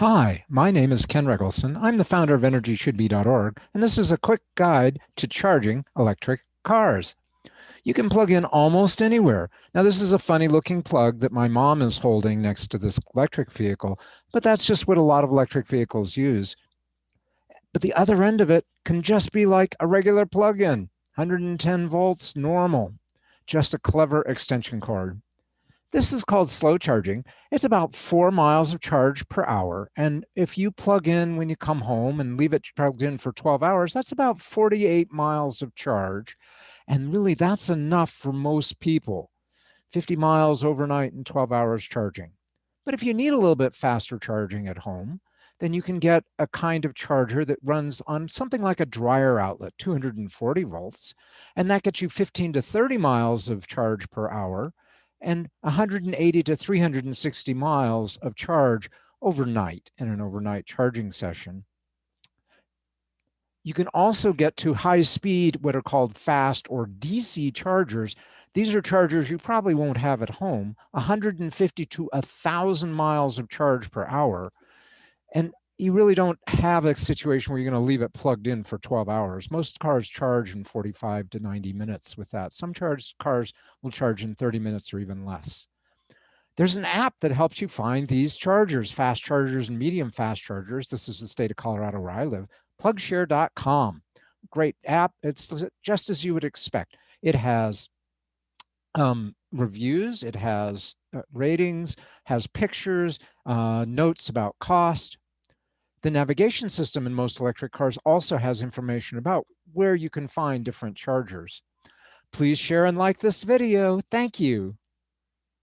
Hi, my name is Ken Regelson. I'm the founder of EnergyShouldBe.org, and this is a quick guide to charging electric cars. You can plug in almost anywhere. Now, this is a funny looking plug that my mom is holding next to this electric vehicle, but that's just what a lot of electric vehicles use. But the other end of it can just be like a regular plug-in, 110 volts, normal, just a clever extension cord. This is called slow charging. It's about four miles of charge per hour. And if you plug in when you come home and leave it plugged in for 12 hours, that's about 48 miles of charge. And really that's enough for most people, 50 miles overnight and 12 hours charging. But if you need a little bit faster charging at home, then you can get a kind of charger that runs on something like a dryer outlet, 240 volts, and that gets you 15 to 30 miles of charge per hour and 180 to 360 miles of charge overnight in an overnight charging session. You can also get to high speed, what are called fast or DC chargers. These are chargers you probably won't have at home, 150 to 1,000 miles of charge per hour. And you really don't have a situation where you're going to leave it plugged in for 12 hours. Most cars charge in 45 to 90 minutes with that. Some charge cars will charge in 30 minutes or even less. There's an app that helps you find these chargers, fast chargers and medium fast chargers. This is the state of Colorado where I live, plugshare.com. Great app. It's just as you would expect. It has um, reviews, it has uh, ratings, has pictures, uh, notes about cost, the navigation system in most electric cars also has information about where you can find different chargers. Please share and like this video. Thank you.